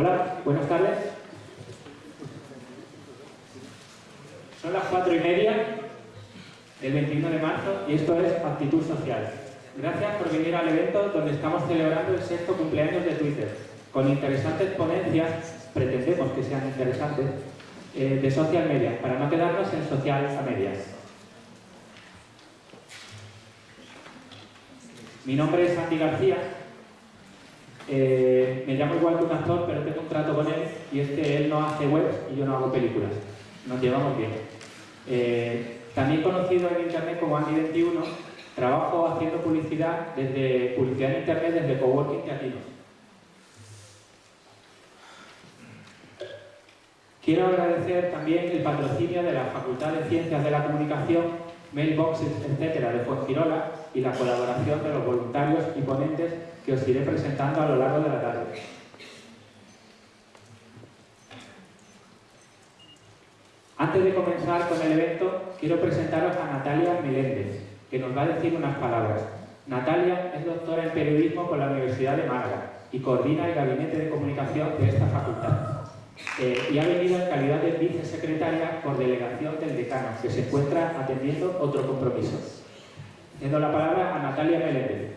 Hola, buenas tardes. Son las cuatro y media del 21 de marzo y esto es Actitud Social. Gracias por venir al evento donde estamos celebrando el sexto cumpleaños de Twitter, con interesantes ponencias, pretendemos que sean interesantes, eh, de social media, para no quedarnos en social a medias. Mi nombre es Andy García, eh, me llamo igual que un actor, pero tengo un trato con él y es que él no hace webs y yo no hago películas. Nos llevamos bien. Eh, también conocido en Internet como Andy21, trabajo haciendo publicidad desde publicidad en Internet desde Coworking Teatinos. Quiero agradecer también el patrocinio de la Facultad de Ciencias de la Comunicación, Mailboxes, etcétera, de Fuengirola y la colaboración de los voluntarios y ponentes que os iré presentando a lo largo de la tarde. Antes de comenzar con el evento, quiero presentaros a Natalia Meléndez, que nos va a decir unas palabras. Natalia es doctora en periodismo por la Universidad de Málaga y coordina el gabinete de comunicación de esta facultad. Eh, y ha venido en calidad de vicesecretaria por delegación del decano, que se encuentra atendiendo otro compromiso. Dando la palabra a Natalia Meléndez.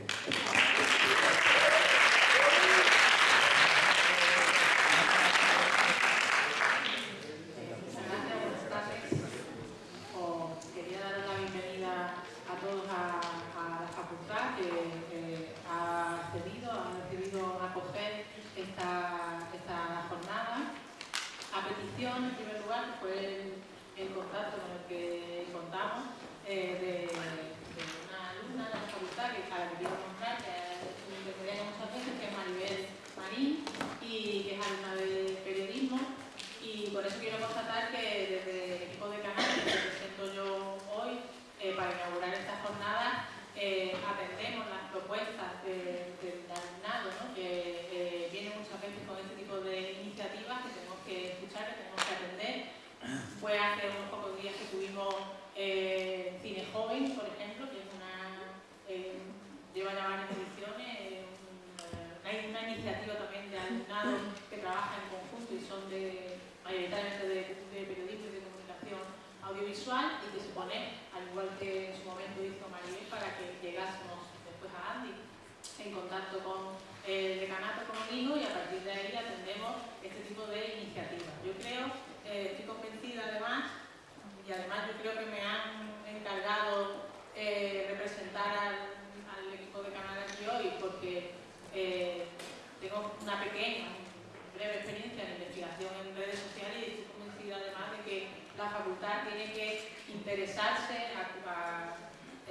breve experiencia en investigación en redes sociales y estoy convencida además de que la facultad tiene que interesarse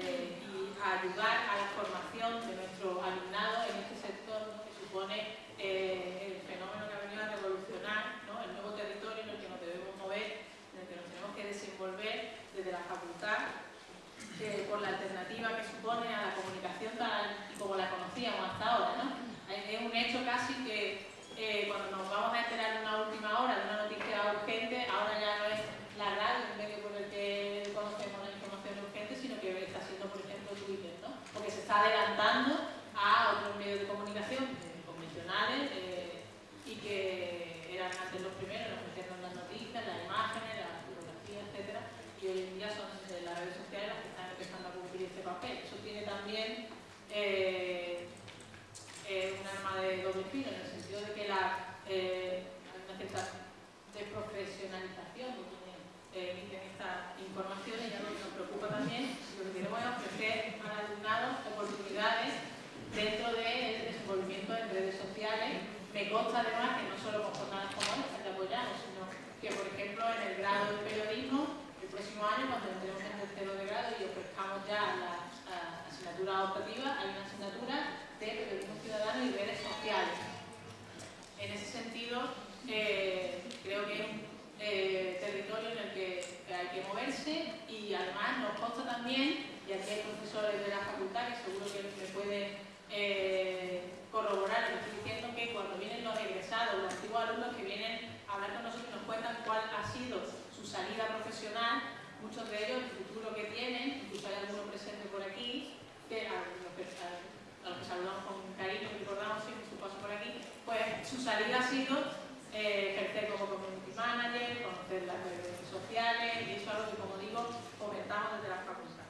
eh, y ayudar a la formación de nuestro alumnado en este sector que supone eh, el fenómeno que ha venido a revolucionar, el nuevo territorio en el que nos debemos mover, en el que nos tenemos que desenvolver desde la facultad por la alternativa que supone a la comunicación tal y como la conocíamos hasta ahora. Es un hecho casi que eh, cuando nos vamos a enterar de una última hora, de una noticia urgente, ahora ya no es la radio el medio por el que conocemos la información urgente, sino que está siendo, por ejemplo, Twitter, ¿no? Porque se está adelantando a otros medios de comunicación eh, convencionales eh, y que eran antes los primeros, los metieron las noticias, las imágenes, las fotografías, etcétera, y hoy en día son las redes sociales las que están empezando a cumplir este papel. Eso tiene también un arma de doble filo, de profesionalización que tienen eh, estas informaciones, ya nos, nos preocupa también, lo que queremos es ofrecer al alumnado oportunidades dentro del de desenvolvimiento en redes sociales. Me consta además que no solo con jornadas como esta te apoyamos, sino que por ejemplo en el grado de periodismo, el próximo año cuando entremos en tercero de grado y ofrezcamos ya la, asignatura optativa, hay una asignatura de periodismo ciudadano y redes sociales. En ese sentido, creo que es un eh, territorio en el que hay que moverse y además nos consta también, y aquí hay profesores de la facultad que seguro que me pueden eh, corroborar, les estoy diciendo que cuando vienen los egresados, los antiguos alumnos que vienen a hablar con nosotros y nos cuentan cuál ha sido su salida profesional, muchos de ellos, el futuro que tienen, incluso hay algunos presentes por aquí, que a los que, a los que saludamos con cariño, recordamos siempre su paso por aquí, pues su salida ha sido eh, ejercer como community manager, conocer las redes sociales y eso es algo que, como digo, comentamos desde la facultad.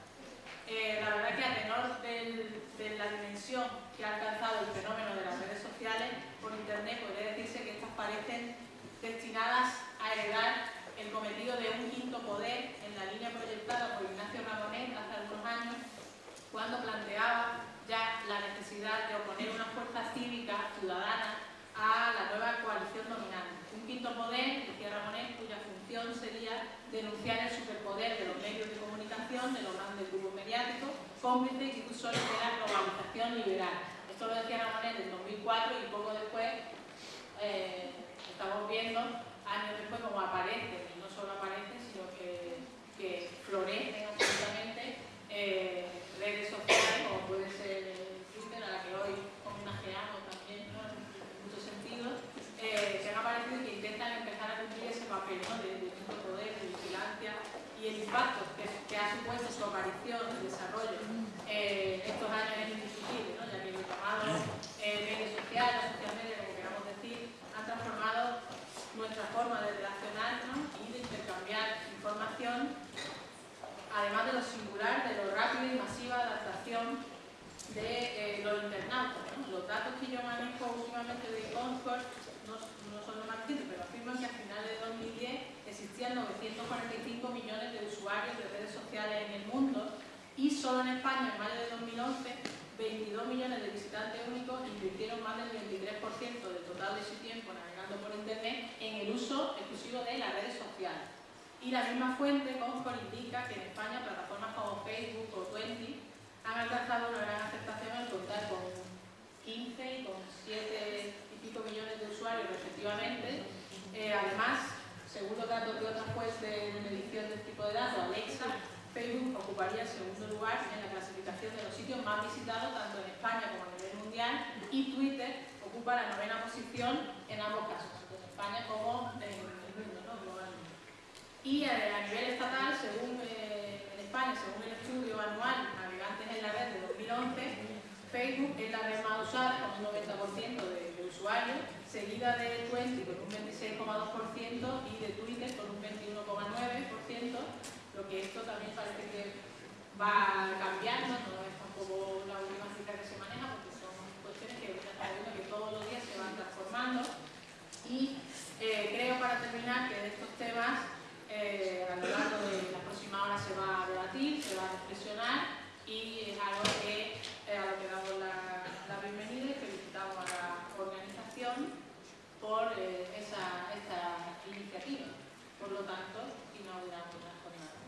Eh, la verdad que a tenor del, de la dimensión que ha alcanzado el fenómeno de las redes sociales por internet podría decirse que estas parecen destinadas a heredar el cometido de un quinto poder en la línea proyectada denunciar el superpoder de los medios de comunicación, de los grandes grupos mediáticos, cómplices y solo de la globalización liberal. Esto lo decía Ramonet en 2004 y poco después eh, estamos viendo, años después, como aparece, y no solo aparece, sino que, que florecen absolutamente eh, redes sociales, como puede ser Twitter, a la que hoy homenajeamos también en muchos sentidos, eh, que han aparecido y que intentan empezar a cumplir ese papel ¿no? de, de vigilancia el que, ha supuesto su aparición y desarrollo eh, estos años es indiscutible, ¿no? ya que el llamado eh, redes sociales, social media, como queramos decir, han transformado nuestra forma de relacionarnos y de intercambiar información, además de lo singular, de lo rápido y masiva adaptación de eh, los internautas. Los datos que yo manejo últimamente de Concord no, son los más recientes, pero afirman que a finales de 2010 existían 945 millones de usuarios de redes sociales en el mundo y solo en España, en mayo de 2011, 22 millones de visitantes únicos invirtieron más del 23% del total de su tiempo navegando por Internet en el uso exclusivo de las redes sociales. Y la misma fuente, Comscore, indica que en España plataformas como Facebook o Twenty han alcanzado una gran aceptación al contar con 15 y con 7 y pico millones de usuarios respectivamente. Eh, además, según los datos de otras fuentes de medición de este tipo de datos, Alexa, Facebook ocuparía el segundo lugar en la clasificación de los sitios más visitados tanto en España como a nivel mundial y Twitter ocupa la novena posición en ambos casos, tanto en España como en el mundo, ¿no? globalmente. Y eh, a nivel estatal, según eh, en España, según el estudio anual Navegantes en la Red de 2011, Facebook es la red más usada con un 90% de, usuarios, seguida de Twenty con un 26,2% y de Twitter con un 21,9%, lo que esto también parece que va cambiando, no es tampoco la última cifra que se maneja porque son cuestiones que estamos viendo que todos los días se van transformando y eh, creo para terminar que de estos temas eh, a lo largo de la próxima hora se va a debatir, se va a reflexionar y es algo que, eh, a lo que damos la, bienvenida y felicitamos a la organización por eh, esa, esta iniciativa. Por lo tanto, inauguramos la jornada.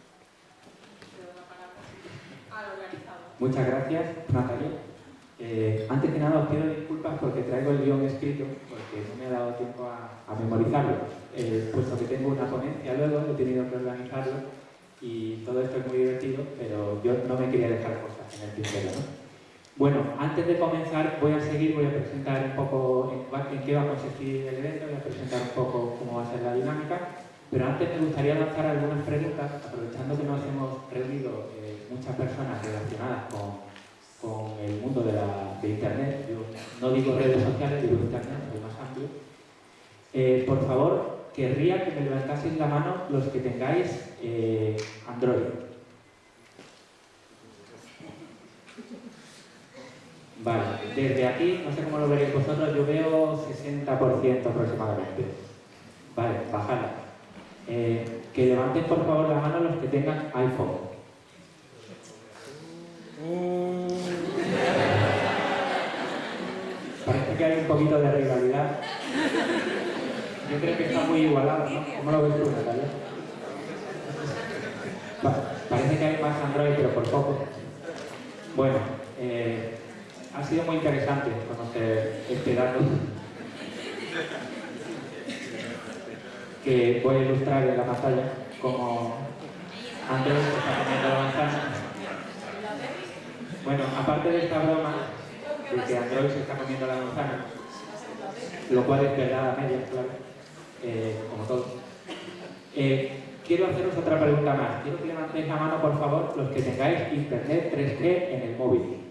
la palabra al organizador. Muchas gracias, Natalia. Eh, antes que nada os pido disculpas porque traigo el guion escrito, porque no me ha dado tiempo a, memorizarlo, puesto que tengo una ponencia luego, he tenido que organizarlo y todo esto es muy divertido, pero yo no me quería dejar cosas en el tintero. ¿no? Bueno, antes de comenzar voy a seguir, voy a presentar un poco en, qué va a consistir el evento, voy a presentar un poco cómo va a ser la dinámica, pero antes me gustaría lanzar algunas preguntas, aprovechando que nos hemos reunido eh, muchas personas relacionadas con, el mundo de, la, de Internet, yo no digo redes sociales, digo Internet, es más amplio. Eh, por favor, querría que me levantaseis la mano los que tengáis eh, Android. Vale, desde aquí, no sé cómo lo veréis vosotros, yo veo 60% aproximadamente. Vale, bajadla. Eh, que levanten por favor la mano los que tengan iPhone. Parece que hay un poquito de rivalidad. Yo creo que está muy igualado, ¿no? ¿Cómo lo ves tú, Natalia? parece que hay más Android, pero por poco. Bueno, eh, ha sido muy interesante conocer este dato que voy a ilustrar en la pantalla como Android está comiendo la manzana. Bueno, aparte de esta broma de que Android se está comiendo la manzana, lo cual es verdad a media, claro, eh, como todo. Eh, quiero haceros otra pregunta más. Quiero que levantéis la mano, por favor, los que tengáis Internet 3G en el móvil.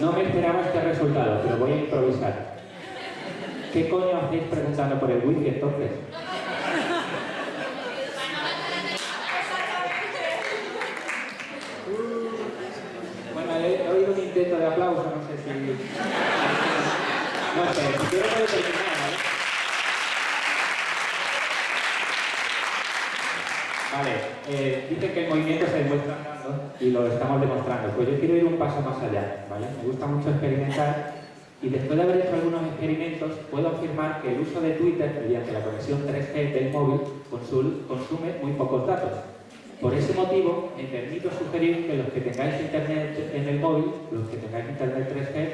No me esperaba este resultado, pero voy a improvisar. ¿Qué coño hacéis preguntando por el wifi entonces? Bueno, he, oído un intento de aplauso, no sé si... No sé, si quiero puedo terminar, ¿vale? Vale, eh, dicen que el movimiento se demuestra andando y lo estamos demostrando. Pues yo quiero ir un paso más allá. Me gusta mucho experimentar y después de haber hecho algunos experimentos puedo afirmar que el uso de Twitter mediante la conexión 3G del móvil consume muy pocos datos. Por ese motivo, me permito sugerir que los que tengáis internet en el móvil, los que tengáis internet 3G,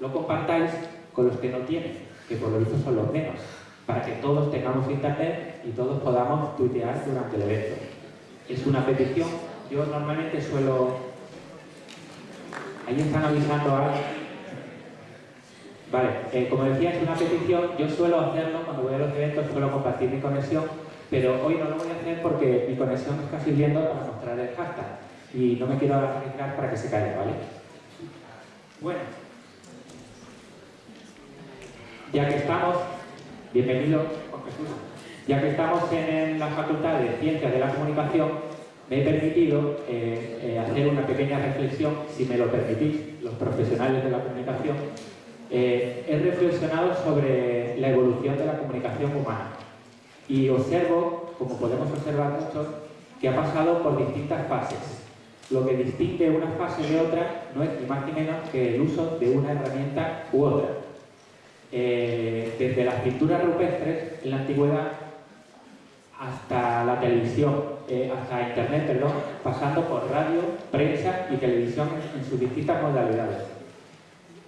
lo compartáis con los que no tienen, que por lo visto son los menos para que todos tengamos internet y todos podamos tuitear durante el evento. Es una petición, yo normalmente suelo... Ahí están avisando a... Vale, eh, como decía, es una petición, yo suelo hacerlo cuando voy a los eventos, suelo compartir mi conexión, pero hoy no lo voy a hacer porque mi conexión está sirviendo para mostrar el hashtag y no me quiero arriesgar para que se caiga, ¿vale? Bueno, ya que estamos, Bienvenido, Jesús. Ya que estamos en la Facultad de Ciencias de la Comunicación, me he permitido eh, eh, hacer una pequeña reflexión, si me lo permitís, los profesionales de la comunicación. Eh, he reflexionado sobre la evolución de la comunicación humana y observo, como podemos observar muchos, que ha pasado por distintas fases. Lo que distingue una fase de otra no es ni más ni menos que el uso de una herramienta u otra. Desde las pinturas rupestres en la antigüedad hasta la televisión, eh, hasta internet, perdón, pasando por radio, prensa y televisión en, sus distintas modalidades.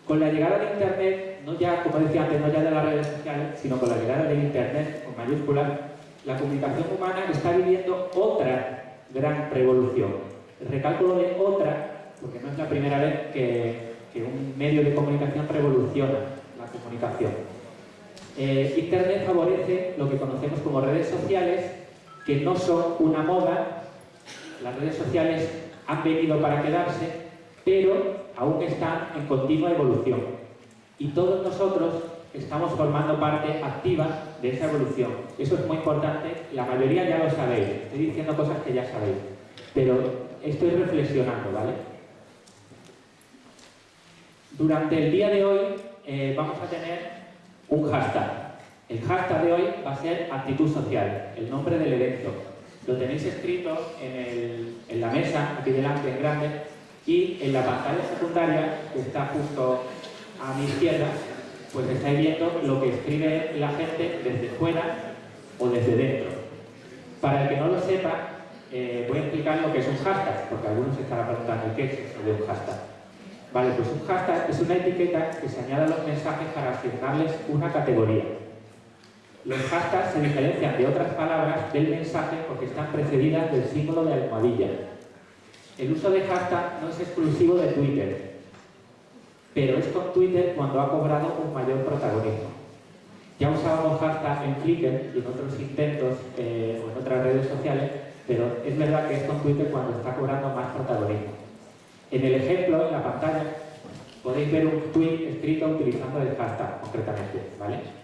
Con la llegada de internet, no ya, como decía antes, no ya de las redes sociales, sino con la llegada del internet, con mayúsculas, la comunicación humana está viviendo otra gran revolución. El recálculo de otra, porque no es la primera vez que un medio de comunicación revoluciona comunicación. Eh, Internet favorece lo que conocemos como redes sociales, que no son una moda, las redes sociales han venido para quedarse, pero aún están en continua evolución. Y todos nosotros estamos formando parte activa de esa evolución. Eso es muy importante, la mayoría ya lo sabéis, estoy diciendo cosas que ya sabéis, pero estoy reflexionando, ¿vale? Durante el día de hoy eh, vamos a tener un hashtag. El hashtag de hoy va a ser actitud social, el nombre del evento. Lo tenéis escrito en, la mesa, aquí delante en grande, y en la pantalla secundaria, que está justo a mi izquierda, pues estáis viendo lo que escribe la gente desde fuera o desde dentro. Para el que no lo sepa, eh, voy a explicar lo que es un hashtag, porque algunos estarán preguntando qué es eso de un hashtag. Vale, pues un hashtag es una etiqueta que se añade a los mensajes para asignarles una categoría. Los hashtags se diferencian de otras palabras del mensaje porque están precedidas del símbolo de almohadilla. El uso de hashtag no es exclusivo de Twitter, pero es con Twitter cuando ha cobrado un mayor protagonismo. Ya usábamos hashtag en Flickr y en otros intentos eh, o en otras redes sociales, pero es verdad que es con Twitter cuando está cobrando más protagonismo. En el ejemplo, en la pantalla, podéis ver un tweet escrito utilizando el hashtag, concretamente, ¿vale?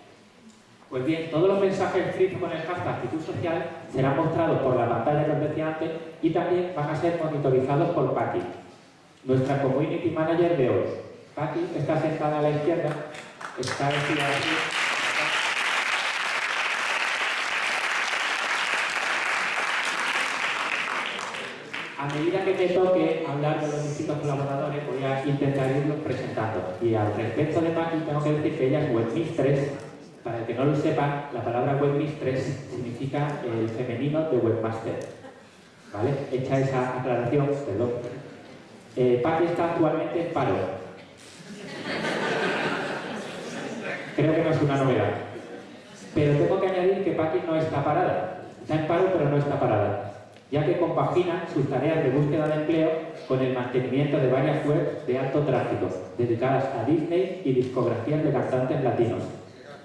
Pues bien, todos los mensajes escritos con el hashtag actitud social serán mostrados por la pantalla que os decía antes y también van a ser monitorizados por Patti, nuestra Community Manager de hoy. Patti está sentada a la izquierda, está vestida así. a medida que me toque hablar de los distintos colaboradores, voy a intentar irlos presentando. Y al respecto de Paqui, tengo que decir que ella es webmistress. Que no lo sepa, la palabra webmistress significa el femenino de webmaster. ¿Vale? Hecha esa aclaración, perdón. Eh, está actualmente en paro. Creo que no es una novedad. Pero tengo que añadir que Paqui no está parada. Está en paro, pero no está parada ya que compagina sus tareas de búsqueda de empleo con el mantenimiento de varias webs de alto tráfico, dedicadas a Disney y discografías de cantantes latinos,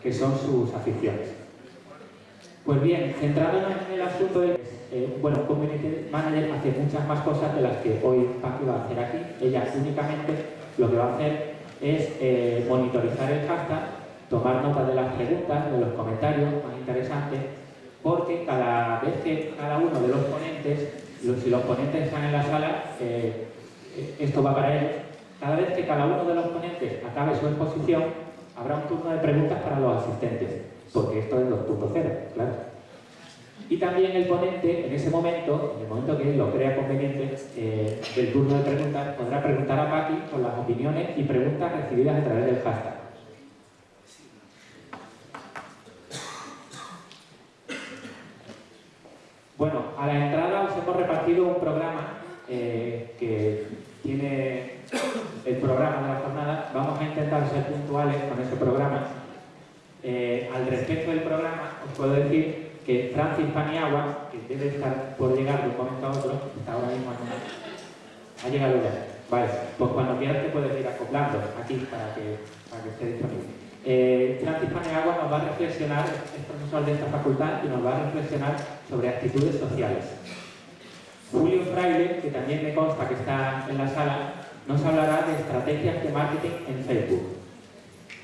que son sus aficiones. Pues bien, centrándonos en el asunto de... Eh, bueno, Community Manager hace muchas más cosas de las que hoy Paqui va a hacer aquí. Ella únicamente lo que va a hacer es eh, monitorizar el hashtag, tomar nota de las preguntas, de los comentarios más interesantes porque cada vez que cada uno de los ponentes, si los ponentes están en la sala, eh, esto va para ellos, cada vez que cada uno de los ponentes acabe su exposición, habrá un turno de preguntas para los asistentes, porque esto es 2.0, claro. Y también el ponente, en ese momento, en el momento que él lo crea conveniente, eh, del turno de preguntas, podrá preguntar a Paqui con las opiniones y preguntas recibidas a través del hashtag. Bueno, a la entrada os hemos repartido un programa eh, que tiene el programa de la jornada. Vamos a intentar ser puntuales con ese programa. Eh, al respecto del programa, os puedo decir que Francis Paniagua, que debe estar por llegar de un momento a otro, está ahora mismo en Ha llegado ya. Vale, pues cuando quieras te puedes ir acoplando aquí para que, para que esté disponible. Eh, Francis Paniagua nos va a reflexionar, es profesor de esta facultad, y nos va a reflexionar sobre actitudes sociales. Julio Fraile, que también me consta que está en la sala, nos hablará de estrategias de marketing en Facebook.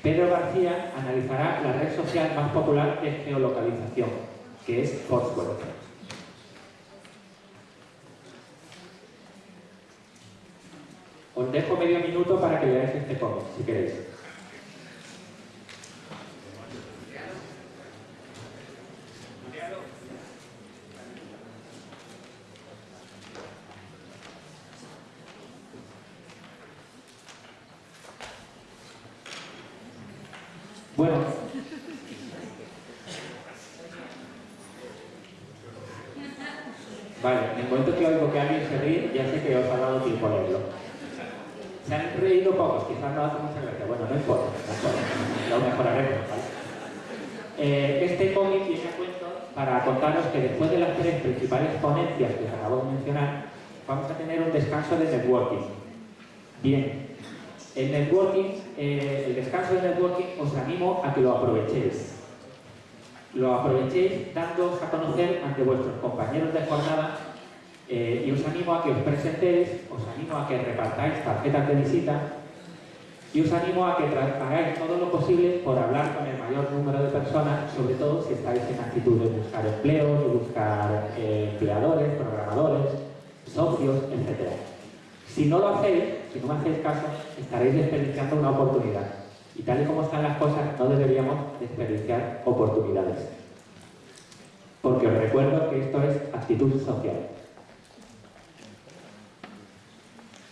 Pedro García analizará la red social más popular de geolocalización, que es Foursquare. Os dejo medio minuto para que leáis este cómic, si queréis. Bueno, Vale, en el momento que oigo que alguien se ríe, ya sé que os ha dado tiempo a leerlo. Se han reído pocos, quizás no hace mucha gracia. Bueno, no importa, no importa. lo mejoraremos, ¿vale? Eh, este cómic viene a cuento para contaros que después de las tres principales que acabo de mencionar, vamos a tener un descanso de networking. Bien, el networking, eh, el descanso de networking os animo a que lo aprovechéis lo aprovechéis dándoos a conocer ante vuestros compañeros de jornada eh, y os animo a que os presentéis, os animo a que repartáis tarjetas de visita y os animo a que hagáis todo lo posible por hablar con el mayor número de personas, sobre todo si estáis en actitud de buscar empleo, de buscar eh, empleadores, programadores, socios, etc. Si no lo hacéis, si no me hacéis caso, estaréis desperdiciando una oportunidad. Y tal y como están las cosas, no deberíamos desperdiciar oportunidades. Porque os recuerdo que esto es actitud social.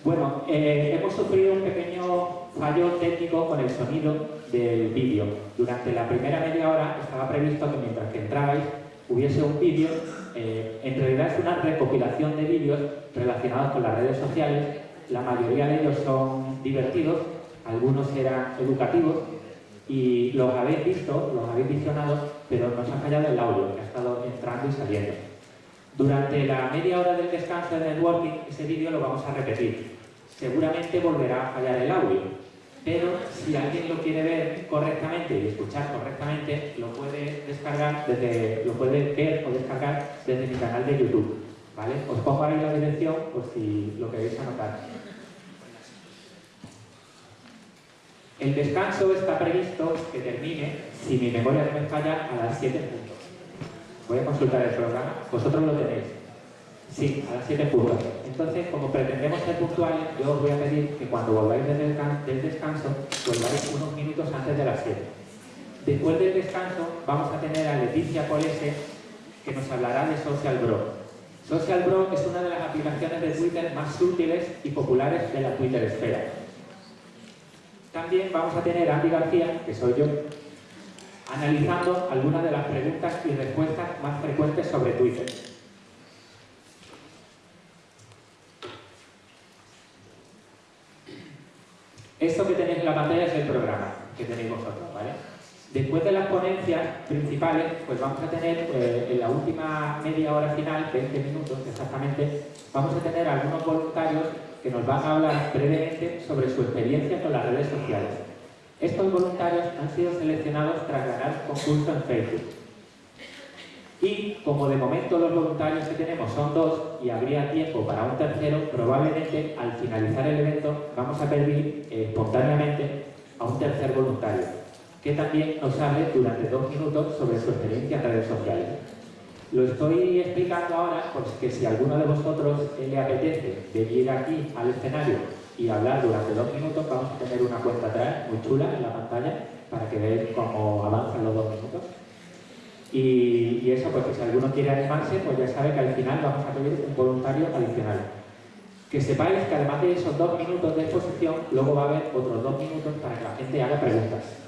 Bueno, eh, hemos sufrido un pequeño fallo técnico con el sonido del vídeo. Durante la primera media hora estaba previsto que mientras que entrabais hubiese un vídeo, eh, en realidad es una recopilación de vídeos relacionados con las redes sociales, la mayoría de ellos son divertidos algunos eran educativos y los habéis visto, los habéis visionado, pero nos ha fallado el audio, ha estado entrando y saliendo. Durante la media hora del descanso de networking, ese vídeo lo vamos a repetir. Seguramente volverá a fallar el audio, pero si alguien lo quiere ver correctamente y escuchar correctamente, lo puede descargar desde, lo puede ver o descargar desde mi canal de YouTube. ¿vale? Os pongo ahí la dirección por si lo queréis anotar. El descanso está previsto que termine, si mi memoria no me falla, a las 7 puntos. Voy a consultar el programa. ¿Vosotros lo tenéis? Sí, a las 7 puntos. Entonces, como pretendemos ser puntuales, yo os voy a pedir que cuando volváis del, descanso, volváis unos minutos antes de las 7. Después del descanso, vamos a tener a Leticia Polese, que nos hablará de Social Bro. Social Bro es una de las aplicaciones de Twitter más útiles y populares de la Twitter esfera también vamos a tener a Andy García, que soy yo, analizando algunas de las preguntas y respuestas más frecuentes sobre Twitter. Esto que tenéis en la pantalla es el programa que tenéis vosotros, ¿vale? Después de las ponencias principales, pues vamos a tener eh, en la última media hora final, 20 minutos exactamente, vamos a tener algunos voluntarios que nos van a hablar brevemente sobre su experiencia con las redes sociales. Estos voluntarios han sido seleccionados tras ganar concurso en Facebook. Y como de momento los voluntarios que tenemos son dos y habría tiempo para un tercero, probablemente al finalizar el evento vamos a pedir eh, espontáneamente a un tercer voluntario, que también nos hable durante dos minutos sobre su experiencia en redes sociales. Lo estoy explicando ahora porque si a alguno de vosotros le apetece venir aquí al escenario y hablar durante dos minutos, vamos a tener una cuenta atrás muy chula en la pantalla para que veáis cómo avanzan los dos minutos. Y, eso, pues si alguno quiere animarse, pues ya sabe que al final vamos a pedir un voluntario adicional. Que sepáis que además de esos dos minutos de exposición, luego va a haber otros dos minutos para que la gente haga preguntas.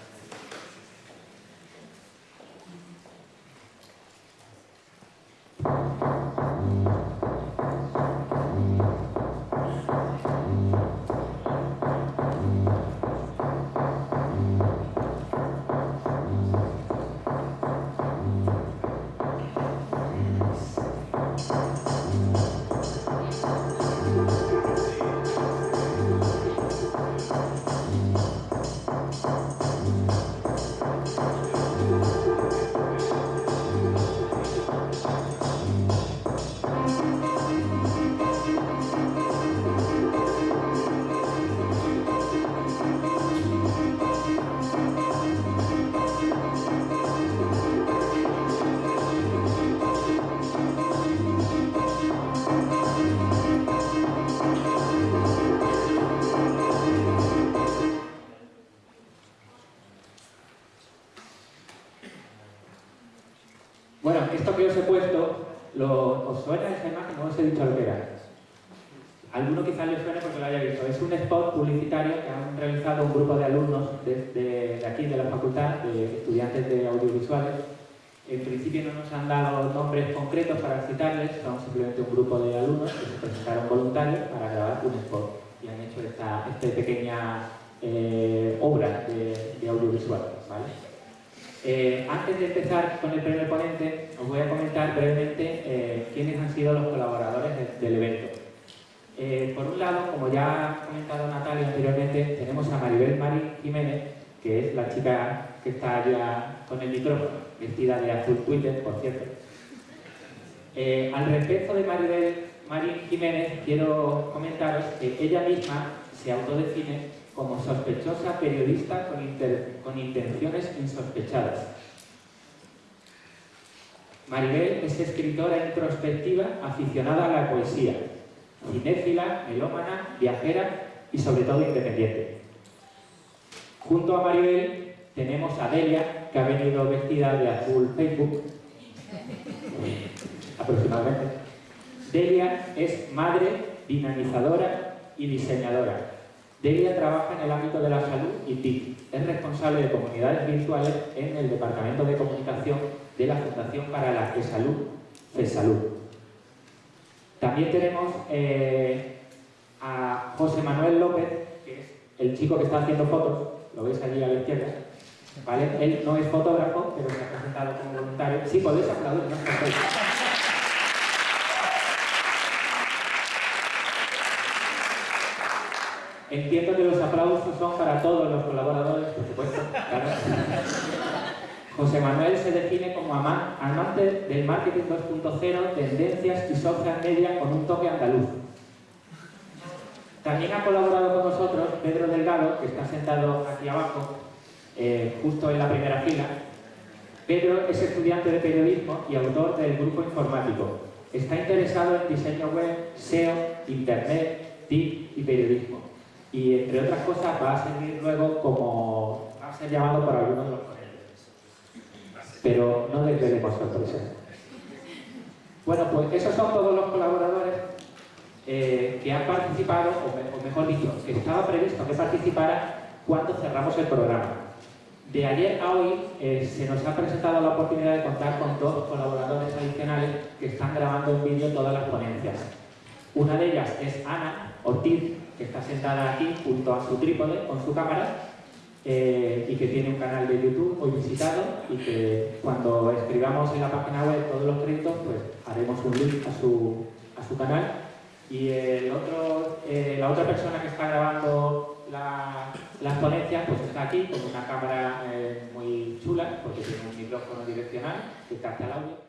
Concretos para citarles, son simplemente un grupo de alumnos que se presentaron voluntarios para grabar un spot y han hecho esta, pequeña eh, obra de, de audiovisual. ¿vale? Eh, antes de empezar con el primer ponente, os voy a comentar brevemente eh, quiénes han sido los colaboradores del evento. Eh, por un lado, como ya ha comentado Natalia anteriormente, tenemos a Maribel Mari Jiménez, que es la chica que está allá con el micrófono, vestida de azul Twitter, por cierto. Al respecto de Maribel Mari Jiménez, quiero comentaros que ella misma se autodefine como sospechosa periodista con, intenciones insospechadas. Maribel es escritora introspectiva aficionada a la poesía, cinéfila, melómana, viajera y sobre todo independiente. Junto a Maribel tenemos a Delia, que ha venido vestida de azul Facebook, aproximadamente. Delia es madre, dinamizadora y diseñadora. Delia trabaja en el ámbito de la salud y TIC. Es responsable de comunidades virtuales en el Departamento de Comunicación de la Fundación para la Salud, FESalud. También tenemos eh, a José Manuel López, que es el chico que está haciendo fotos, lo veis allí a la izquierda. ¿vale? Él no es fotógrafo, pero se ha presentado como voluntario. Sí, podéis aplaudir, no Entiendo que los aplausos son para todos los colaboradores, por supuesto. José Manuel se define como amante del marketing 2.0, tendencias y social media con un toque andaluz. También ha colaborado con nosotros Pedro Delgado, que está sentado aquí abajo, eh, justo en la primera fila. Pedro es estudiante de periodismo y autor del grupo informático. Está interesado en diseño web, SEO, Internet, TIC y periodismo y entre otras cosas va a servir luego como va a ser llamado por algunos de los ponentes. Pero no desvelemos sorpresa. Bueno, pues esos son todos los colaboradores eh, que han participado, o, mejor dicho, que estaba previsto que participara cuando cerramos el programa. De ayer a hoy eh, se nos ha presentado la oportunidad de contar con dos colaboradores adicionales que están grabando en vídeo todas las ponencias. Una de ellas es Ana Ortiz, que está sentada aquí junto a su trípode con su cámara eh, y que tiene un canal de YouTube muy visitado y que cuando escribamos en la página web todos los créditos, pues haremos un link a su, a su canal. Y el otro, eh, la otra persona que está grabando las ponencias pues está aquí con una cámara eh, muy chula porque tiene un micrófono direccional que capta el audio.